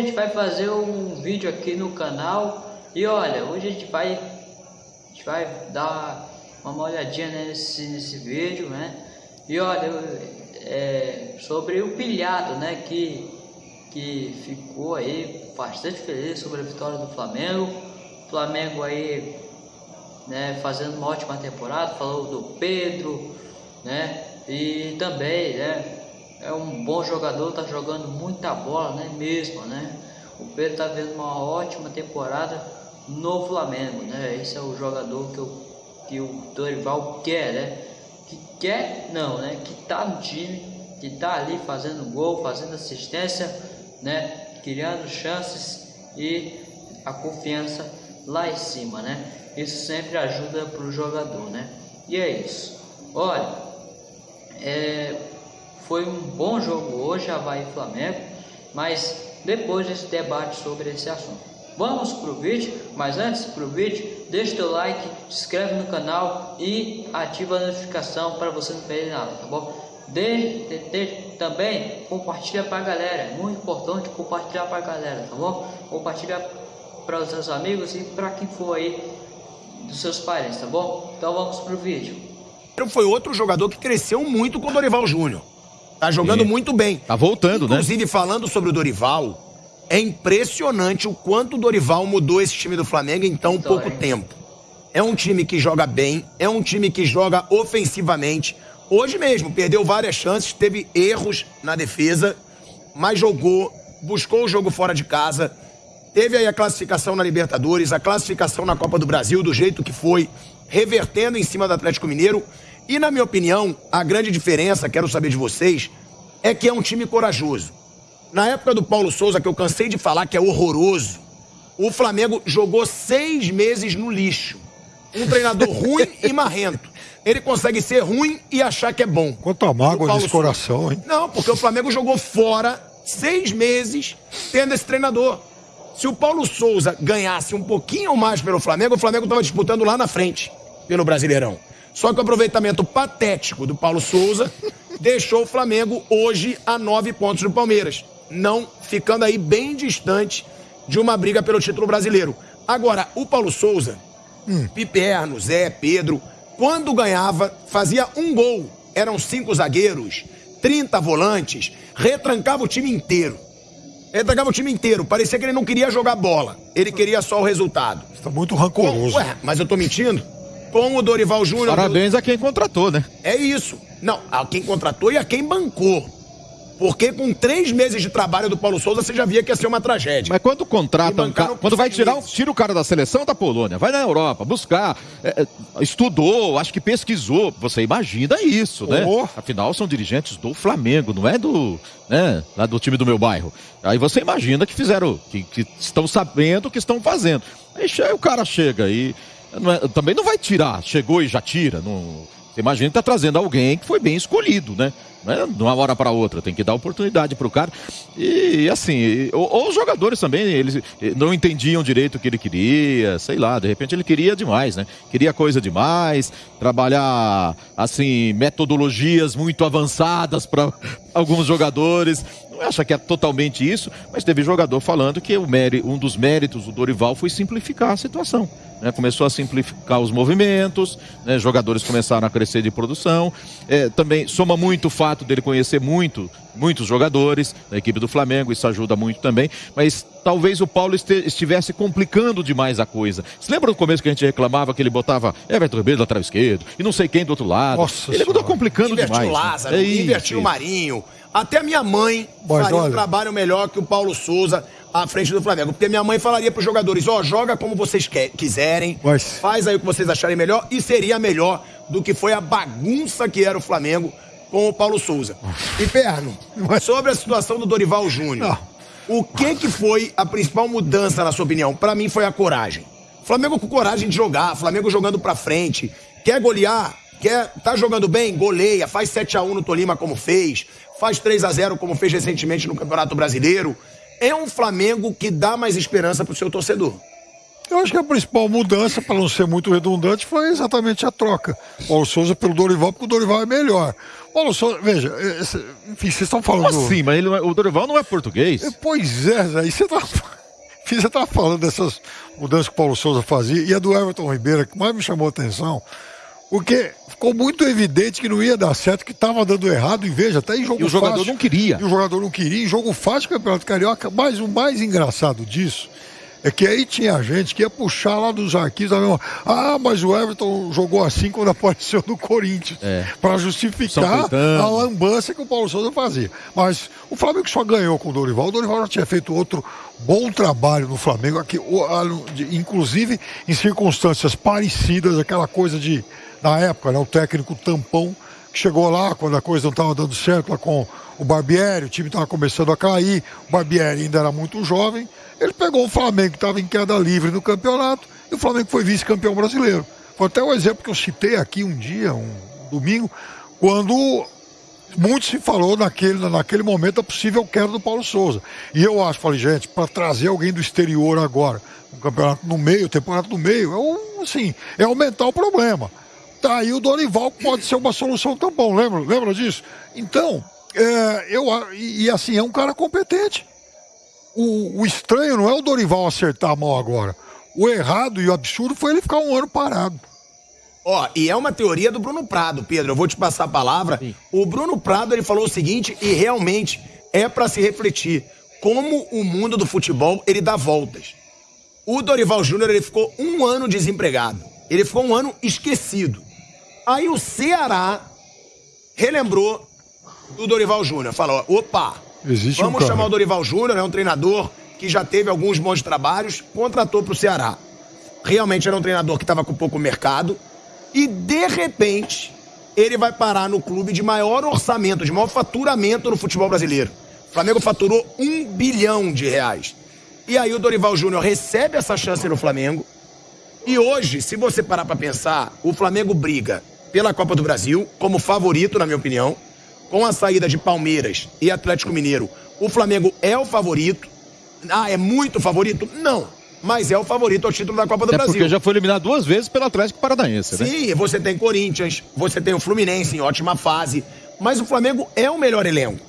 gente vai fazer um vídeo aqui no canal e olha, hoje a gente vai, a gente vai dar uma olhadinha nesse, nesse vídeo, né? E olha, é, sobre o pilhado, né? Que, que ficou aí bastante feliz sobre a vitória do Flamengo. Flamengo aí, né? Fazendo uma ótima temporada. Falou do Pedro, né? E também, né? É um bom jogador, tá jogando muita bola, né? Mesmo, né? O Pedro tá vendo uma ótima temporada no Flamengo, né? Esse é o jogador que, eu, que o Dorival quer, né? Que quer, não, né? Que tá no time, que tá ali fazendo gol, fazendo assistência, né? Criando chances e a confiança lá em cima, né? Isso sempre ajuda pro jogador, né? E é isso. Olha, é, foi um bom jogo hoje, Havaí e Flamengo, mas depois desse debate sobre esse assunto. Vamos para o vídeo, mas antes para o vídeo, deixa teu like, se inscreve no canal e ativa a notificação para você não perder nada, tá bom? De, de, de, também compartilha para a galera, é muito importante compartilhar para a galera, tá bom? Compartilha para os seus amigos e para quem for aí dos seus parentes, tá bom? Então vamos para o vídeo. Foi outro jogador que cresceu muito com o Dorival Júnior. Tá jogando Sim. muito bem. Tá voltando, Inclusive, né? Inclusive, falando sobre o Dorival, é impressionante o quanto o Dorival mudou esse time do Flamengo em tão pouco tempo. É um time que joga bem, é um time que joga ofensivamente. Hoje mesmo, perdeu várias chances, teve erros na defesa, mas jogou, buscou o jogo fora de casa. Teve aí a classificação na Libertadores, a classificação na Copa do Brasil, do jeito que foi, revertendo em cima do Atlético Mineiro. E, na minha opinião, a grande diferença, quero saber de vocês, é que é um time corajoso. Na época do Paulo Souza, que eu cansei de falar que é horroroso, o Flamengo jogou seis meses no lixo. Um treinador ruim e marrento. Ele consegue ser ruim e achar que é bom. Quanto mágoa desse coração, hein? Não, porque o Flamengo jogou fora seis meses tendo esse treinador. Se o Paulo Souza ganhasse um pouquinho mais pelo Flamengo, o Flamengo estava disputando lá na frente, pelo Brasileirão. Só que o aproveitamento patético do Paulo Souza deixou o Flamengo hoje a nove pontos do Palmeiras. Não ficando aí bem distante de uma briga pelo título brasileiro. Agora, o Paulo Souza, hum. Piperno, Zé, Pedro, quando ganhava, fazia um gol. Eram cinco zagueiros, 30 volantes, retrancava o time inteiro. Retrancava o time inteiro. Parecia que ele não queria jogar bola. Ele queria só o resultado. Está muito rancoroso. Ué, mas eu tô mentindo? Com o Dorival Júnior. Parabéns a quem contratou, né? É isso. Não, a quem contratou e a quem bancou. Porque com três meses de trabalho do Paulo Souza, você já via que ia ser uma tragédia. Mas quando contrata um cara, quando vai tirar, tira o cara da seleção da Polônia, vai na Europa, buscar, é, é, estudou, acho que pesquisou. Você imagina isso, né? Oh. Afinal, são dirigentes do Flamengo, não é do, né, lá do time do meu bairro. Aí você imagina que fizeram, que, que estão sabendo o que estão fazendo. Aí o cara chega e também não vai tirar, chegou e já tira. Não, você imagina que está trazendo alguém que foi bem escolhido, né? Não é de uma hora para outra, tem que dar oportunidade para o cara. E assim, ou, ou, os jogadores também, eles não entendiam direito o que ele queria, sei lá, de repente ele queria demais, né? Queria coisa demais, trabalhar, assim, metodologias muito avançadas para alguns jogadores não acha que é totalmente isso, mas teve jogador falando que o um dos méritos do Dorival foi simplificar a situação. Né? Começou a simplificar os movimentos, né? jogadores começaram a crescer de produção. É, também soma muito o fato dele conhecer muito, muitos jogadores da equipe do Flamengo, isso ajuda muito também. Mas talvez o Paulo estivesse complicando demais a coisa. Você lembra no começo que a gente reclamava que ele botava Everton Ribeiro lateral esquerdo e não sei quem do outro lado? Nossa ele mudou complicando invertiu demais. Lázaro, né? é invertiu o Marinho. Até minha mãe Mas faria olha... um trabalho melhor que o Paulo Souza à frente do Flamengo. Porque minha mãe falaria para os jogadores: ó, oh, joga como vocês quiserem, Mas... faz aí o que vocês acharem melhor, e seria melhor do que foi a bagunça que era o Flamengo com o Paulo Souza. E Perno, Mas... sobre a situação do Dorival Júnior, o que, que foi a principal mudança, na sua opinião? Para mim foi a coragem. Flamengo com coragem de jogar, Flamengo jogando para frente, quer golear, quer tá jogando bem, goleia, faz 7 a 1 no Tolima como fez, faz 3 a 0 como fez recentemente no Campeonato Brasileiro é um Flamengo que dá mais esperança pro seu torcedor. Eu acho que a principal mudança, para não ser muito redundante, foi exatamente a troca. Paulo Souza pelo Dorival, porque o Dorival é melhor. Paulo Souza, veja, esse, enfim, vocês estão falando. Como assim? Mas ele, é, o Dorival não é português? Pois é, aí você está você está falando dessas mudanças que o Paulo Souza fazia e a do Everton Ribeiro, que mais me chamou a atenção, porque ficou muito evidente que não ia dar certo, que estava dando errado, e veja, até em jogo fácil. E o jogador fácil, não queria. E o jogador não queria, em jogo fácil, Campeonato Carioca. Mas o mais engraçado disso é que aí tinha gente que ia puxar lá dos arquivos, ah, mas o Everton jogou assim quando apareceu no Corinthians, é. para justificar a lambança que o Paulo Souza fazia. Mas o Flamengo só ganhou com o Dorival, o Dorival já tinha feito outro bom trabalho no Flamengo, aqui, inclusive em circunstâncias parecidas, aquela coisa de, na época, né, o técnico tampão, que chegou lá quando a coisa não estava dando certo lá com o Barbieri, o time estava começando a cair, o Barbieri ainda era muito jovem, ele pegou o Flamengo, que estava em queda livre no campeonato, e o Flamengo foi vice-campeão brasileiro. Foi até o um exemplo que eu citei aqui um dia, um domingo, quando muito se falou naquele, naquele momento a possível queda do Paulo Souza. E eu acho, falei, gente, para trazer alguém do exterior agora, um campeonato no meio, temporada no meio, é, um, assim, é aumentar o problema. Tá aí o Dorival pode ser uma solução tão bom, lembra, lembra disso? Então, é, eu, e, e assim, é um cara competente o, o estranho não é o Dorival acertar a mão agora. O errado e o absurdo foi ele ficar um ano parado. Ó, oh, e é uma teoria do Bruno Prado, Pedro. Eu vou te passar a palavra. Sim. O Bruno Prado ele falou o seguinte e realmente é para se refletir como o mundo do futebol ele dá voltas. O Dorival Júnior ele ficou um ano desempregado. Ele ficou um ano esquecido. Aí o Ceará relembrou do Dorival Júnior. Falou: opa, Existe Vamos um chamar o Dorival Júnior, é um treinador que já teve alguns bons trabalhos, contratou para o Ceará. Realmente era um treinador que estava com pouco mercado e de repente ele vai parar no clube de maior orçamento, de maior faturamento no futebol brasileiro. O Flamengo faturou um bilhão de reais. E aí o Dorival Júnior recebe essa chance no Flamengo. E hoje, se você parar para pensar, o Flamengo briga pela Copa do Brasil como favorito, na minha opinião com a saída de Palmeiras e Atlético Mineiro, o Flamengo é o favorito. Ah, é muito favorito? Não. Mas é o favorito ao título da Copa do é Brasil. Porque já foi eliminado duas vezes pelo Atlético Paranaense, né? Sim, você tem Corinthians, você tem o Fluminense em ótima fase. Mas o Flamengo é o melhor elenco.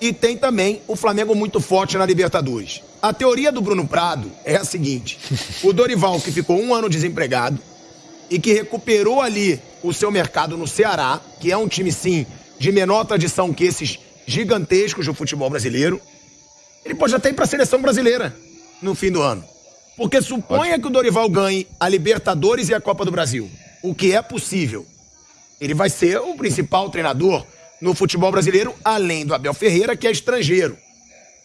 E tem também o Flamengo muito forte na Libertadores. A teoria do Bruno Prado é a seguinte: o Dorival, que ficou um ano desempregado e que recuperou ali o seu mercado no Ceará, que é um time, sim, de menor tradição que esses gigantescos do futebol brasileiro, ele pode até ir para a seleção brasileira no fim do ano. Porque suponha que o Dorival ganhe a Libertadores e a Copa do Brasil, o que é possível. Ele vai ser o principal treinador no futebol brasileiro, além do Abel Ferreira, que é estrangeiro.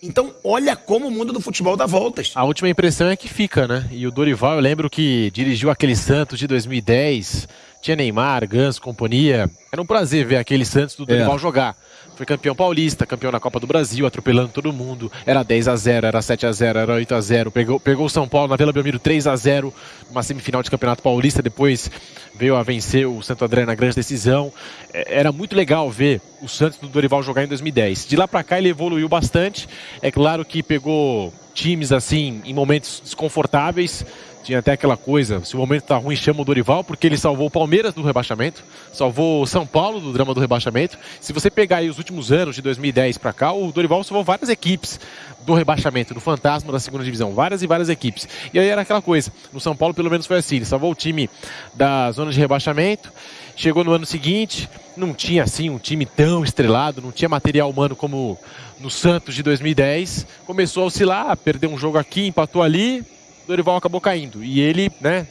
Então, olha como o mundo do futebol dá voltas. A última impressão é que fica, né? E o Dorival, eu lembro que dirigiu aquele Santos de 2010, tinha Neymar, Ganso, companhia. Era um prazer ver aquele Santos do Dorival é. jogar. Foi campeão paulista, campeão na Copa do Brasil, atropelando todo mundo. Era 10 a 0 era 7 a 0 era 8 a 0 Pegou, pegou o São Paulo na Vila Belmiro 3 a 0 uma semifinal de campeonato paulista. Depois veio a vencer o Santo André na grande decisão. É, era muito legal ver o Santos do Dorival jogar em 2010. De lá para cá ele evoluiu bastante. É claro que pegou times assim em momentos desconfortáveis. Tinha até aquela coisa, se o momento tá ruim, chama o Dorival, porque ele salvou o Palmeiras do rebaixamento, salvou o São Paulo do drama do rebaixamento. Se você pegar aí os últimos anos, de 2010 para cá, o Dorival salvou várias equipes do rebaixamento, do fantasma da segunda divisão, várias e várias equipes. E aí era aquela coisa, no São Paulo pelo menos foi assim, ele salvou o time da zona de rebaixamento, chegou no ano seguinte, não tinha assim um time tão estrelado, não tinha material humano como no Santos de 2010, começou a oscilar, perdeu um jogo aqui, empatou ali, Dorival acabou caindo. E ele, né,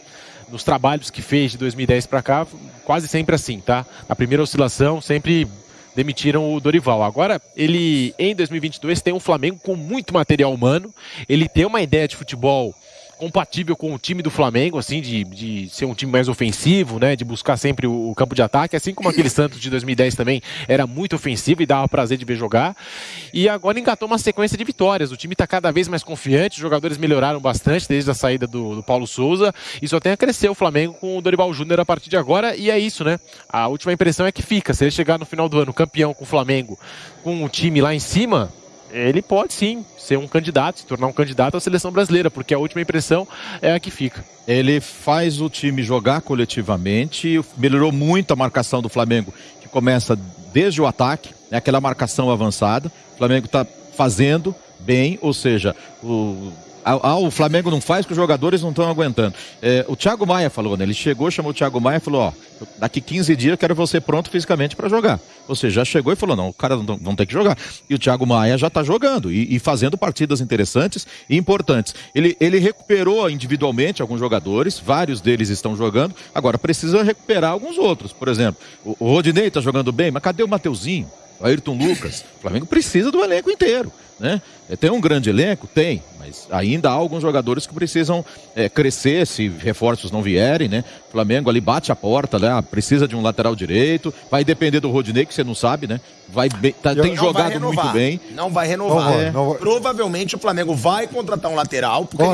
nos trabalhos que fez de 2010 para cá, quase sempre assim, tá? Na primeira oscilação, sempre demitiram o Dorival. Agora, ele em 2022 tem um Flamengo com muito material humano, ele tem uma ideia de futebol compatível com o time do Flamengo, assim, de, de ser um time mais ofensivo, né? De buscar sempre o, o, campo de ataque, assim como aquele Santos de 2010 também era muito ofensivo e dava prazer de ver jogar. E agora engatou uma sequência de vitórias. O time está cada vez mais confiante, os jogadores melhoraram bastante desde a saída do, do Paulo Souza e só tem a crescer o Flamengo com o Dorival Júnior a partir de agora. E é isso, né? A última impressão é que fica. Se ele chegar no final do ano campeão com o Flamengo, com o time lá em cima, ele pode sim ser um candidato, se tornar um candidato à seleção brasileira, porque a última impressão é a que fica. Ele faz o time jogar coletivamente, melhorou muito a marcação do Flamengo, que começa desde o ataque, né, aquela marcação avançada. O Flamengo está fazendo bem, ou seja, o ah, o Flamengo não faz porque os jogadores não estão aguentando. É, o Thiago Maia falou, né? Ele chegou, chamou o Thiago Maia e falou: Ó, daqui 15 dias eu quero você pronto fisicamente para jogar. Ou seja, já chegou e falou: Não, o cara não, não tem que jogar. E o Thiago Maia já está jogando e, e, fazendo partidas interessantes e importantes. Ele, ele recuperou individualmente alguns jogadores, vários deles estão jogando. Agora precisa recuperar alguns outros. Por exemplo, o, o Rodinei está jogando bem, mas cadê o Mateuzinho? O Ayrton Lucas? O Flamengo precisa do elenco inteiro. Né? É, tem um grande elenco? Tem, mas ainda há alguns jogadores que precisam é, crescer se reforços não vierem, né? O Flamengo ali bate a porta, né? precisa de um lateral direito, vai depender do Rodinei, que você não sabe, né? Vai bem, tá, tem jogado muito bem. Não vai renovar. Não vai, não vai. Provavelmente o Flamengo vai contratar um lateral. Porque.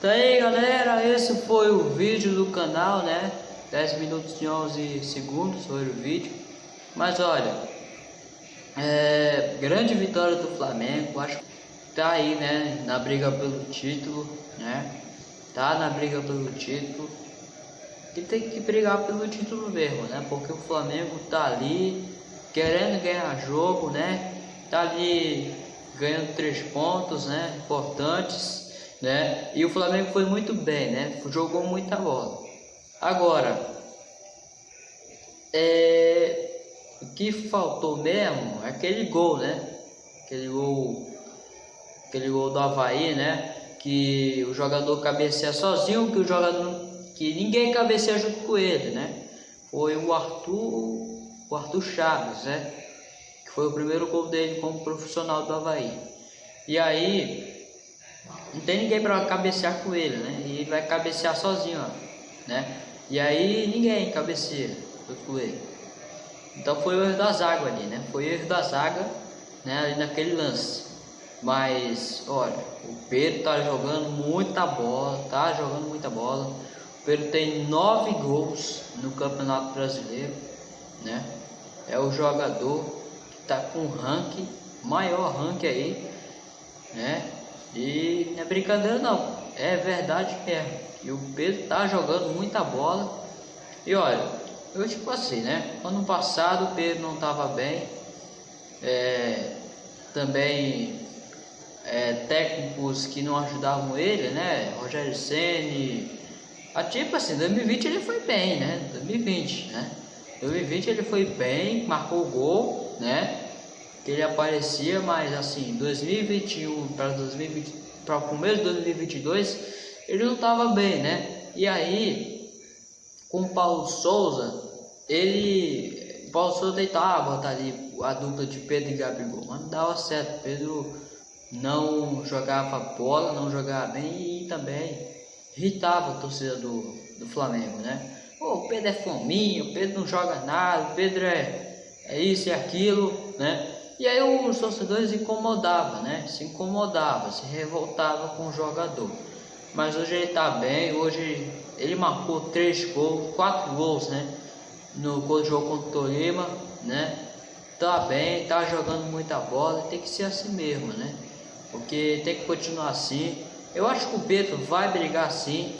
Tá aí, galera, esse foi o vídeo do canal, né? 10 minutos e 11 segundos foi o vídeo. Mas olha, é, grande vitória do Flamengo, acho que tá aí, né, na briga pelo título, né? Tá na briga pelo título. E tem que brigar pelo título mesmo, né? Porque o Flamengo tá ali querendo ganhar jogo, né? Tá ali ganhando três pontos, né? Importantes, né? E o Flamengo foi muito bem, né? Jogou muita bola. Agora, é, o que faltou mesmo é aquele gol, né? Aquele gol, aquele gol do Havaí, né? Que o jogador cabeceia sozinho, que o jogador que ninguém cabeceia junto com ele, né? Foi o Arthur, o Arthur Chaves, né? Que foi o primeiro gol dele como profissional do Havaí. E aí não tem ninguém para cabecear com ele, né? E ele vai cabecear sozinho, ó, né? E aí ninguém cabeceia junto com ele. Então foi o erro da zaga ali, né? Foi o erro da zaga né, ali naquele lance. Mas, olha, o Pedro tá jogando muita bola, tá jogando muita bola. O Pedro tem nove gols no Campeonato Brasileiro, né? É o jogador que tá com ranking, maior ranking aí, né? E não é brincadeira não, é verdade mesmo. E o Pedro tá jogando muita bola. E olha, eu tipo assim, né? Ano passado o Pedro não estava bem. É, também é, técnicos que não ajudavam ele, né? Rogério Ceni. A tipo assim, 2020 ele foi bem, né? 2020, né? 2020 ele foi bem, marcou gol, né? Que ele aparecia, mas assim, 2021 para 2020, para o começo de 2022, ele não estava bem, né? E aí, com o Paulo Souza, ele. Paulo Souza deitava, botar ali a dupla de Pedro e Gabigol, mas não dava certo. Pedro não jogava bola, não jogava bem e também irritava a torcida do, do Flamengo, né? Oh, o Pedro é fominho, o Pedro não joga nada, o Pedro é, é isso e aquilo, né? E aí os torcedores incomodavam, né? Se incomodava, se revoltava com o jogador. Mas hoje ele tá bem, hoje ele marcou três gols, quatro gols, né? No jogo contra o Tolima, né? Tá bem, tá jogando muita bola, tem que ser assim mesmo, né? Porque tem que continuar assim. Eu acho que o Pedro vai brigar sim.